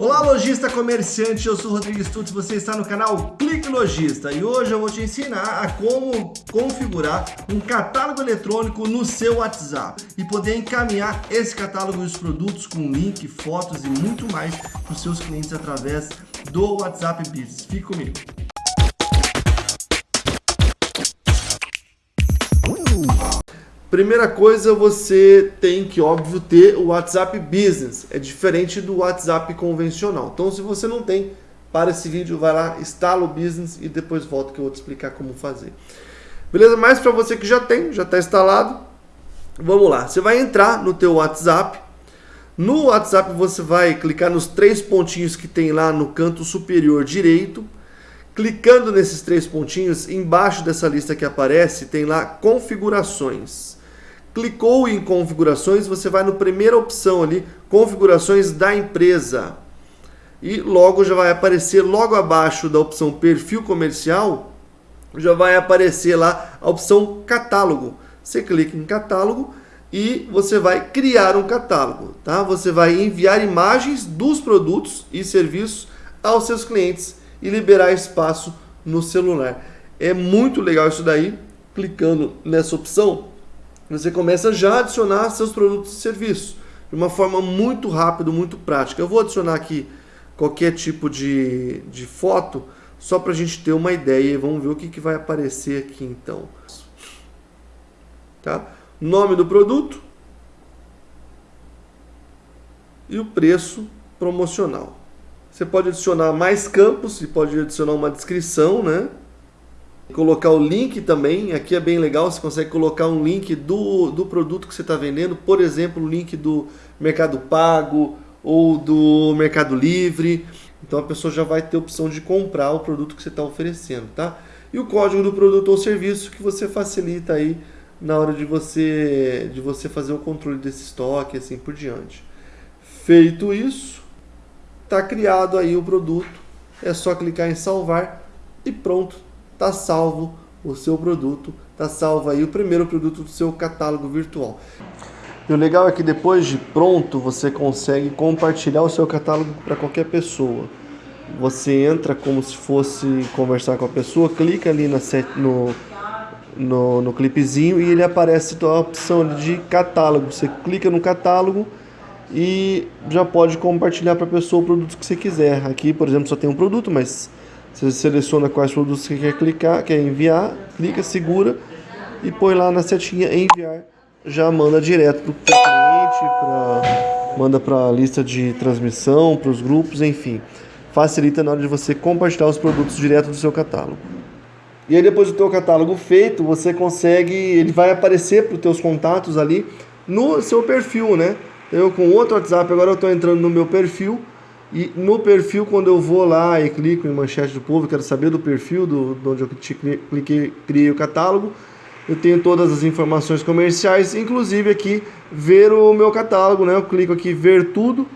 Olá, lojista comerciante, eu sou Rodrigo Stutz, você está no canal Clique Lojista e hoje eu vou te ensinar a como configurar um catálogo eletrônico no seu WhatsApp e poder encaminhar esse catálogo e os produtos com link, fotos e muito mais para os seus clientes através do WhatsApp Business. Fique comigo. Primeira coisa, você tem que, óbvio, ter o WhatsApp Business. É diferente do WhatsApp convencional. Então, se você não tem, para esse vídeo, vai lá, instala o Business e depois volta que eu vou te explicar como fazer. Beleza? Mas para você que já tem, já está instalado, vamos lá. Você vai entrar no teu WhatsApp. No WhatsApp você vai clicar nos três pontinhos que tem lá no canto superior direito. Clicando nesses três pontinhos, embaixo dessa lista que aparece, tem lá configurações. Clicou em configurações, você vai na primeira opção ali, configurações da empresa. E logo já vai aparecer logo abaixo da opção perfil comercial, já vai aparecer lá a opção catálogo. Você clica em catálogo e você vai criar um catálogo, tá? Você vai enviar imagens dos produtos e serviços aos seus clientes e liberar espaço no celular. É muito legal isso daí. Clicando nessa opção, você começa já a adicionar seus produtos e serviços de uma forma muito rápida, muito prática. Eu vou adicionar aqui qualquer tipo de, de foto só para a gente ter uma ideia. Vamos ver o que, que vai aparecer aqui então. Tá? Nome do produto e o preço promocional. Você pode adicionar mais campos e pode adicionar uma descrição, né? Colocar o link também, aqui é bem legal, você consegue colocar um link do, do produto que você está vendendo, por exemplo, o link do Mercado Pago ou do Mercado Livre, então a pessoa já vai ter a opção de comprar o produto que você está oferecendo, tá? E o código do produto ou serviço que você facilita aí na hora de você, de você fazer o controle desse estoque assim por diante. Feito isso, está criado aí o produto, é só clicar em salvar e pronto, está salvo o seu produto, está salvo aí o primeiro produto do seu catálogo virtual. E o legal é que depois de pronto, você consegue compartilhar o seu catálogo para qualquer pessoa. Você entra como se fosse conversar com a pessoa, clica ali set, no, no, no clipezinho e ele aparece a opção de catálogo. Você clica no catálogo e já pode compartilhar para a pessoa o produto que você quiser. Aqui, por exemplo, só tem um produto, mas você seleciona quais produtos você quer clicar, quer enviar, clica, segura e põe lá na setinha enviar. Já manda direto para o cliente, pra, manda para a lista de transmissão, para os grupos, enfim. Facilita na hora de você compartilhar os produtos direto do seu catálogo. E aí depois do teu catálogo feito, você consegue, ele vai aparecer para os teus contatos ali no seu perfil, né? Eu com outro WhatsApp, agora eu estou entrando no meu perfil, e no perfil, quando eu vou lá e clico em manchete do povo, quero saber do perfil, do, de onde eu cliquei, criei o catálogo, eu tenho todas as informações comerciais, inclusive aqui ver o meu catálogo, né? Eu clico aqui ver tudo,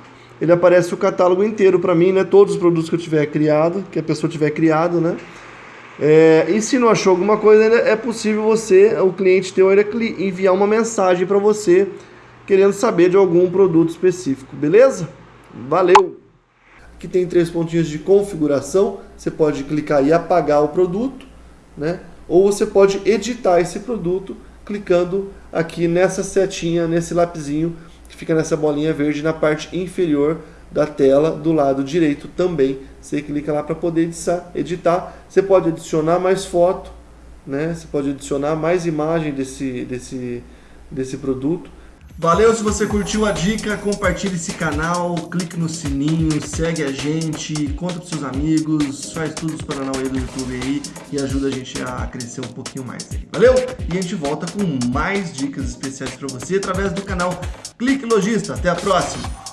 ele aparece o catálogo inteiro para mim, né? Todos os produtos que eu tiver criado, que a pessoa tiver criado, né? É, e se não achou alguma coisa, é possível você, o cliente teu, enviar uma mensagem para você querendo saber de algum produto específico, beleza? Valeu! Que tem três pontinhos de configuração, você pode clicar e apagar o produto, né? ou você pode editar esse produto clicando aqui nessa setinha, nesse lapisinho que fica nessa bolinha verde na parte inferior da tela do lado direito também. Você clica lá para poder editar. Você pode adicionar mais foto, né? Você pode adicionar mais imagem desse, desse, desse produto. Valeu se você curtiu a dica, compartilhe esse canal, clique no sininho, segue a gente, conta para seus amigos, faz tudo os Paranauê do YouTube aí e ajuda a gente a crescer um pouquinho mais. Valeu? E a gente volta com mais dicas especiais para você através do canal Clique Logista. Até a próxima!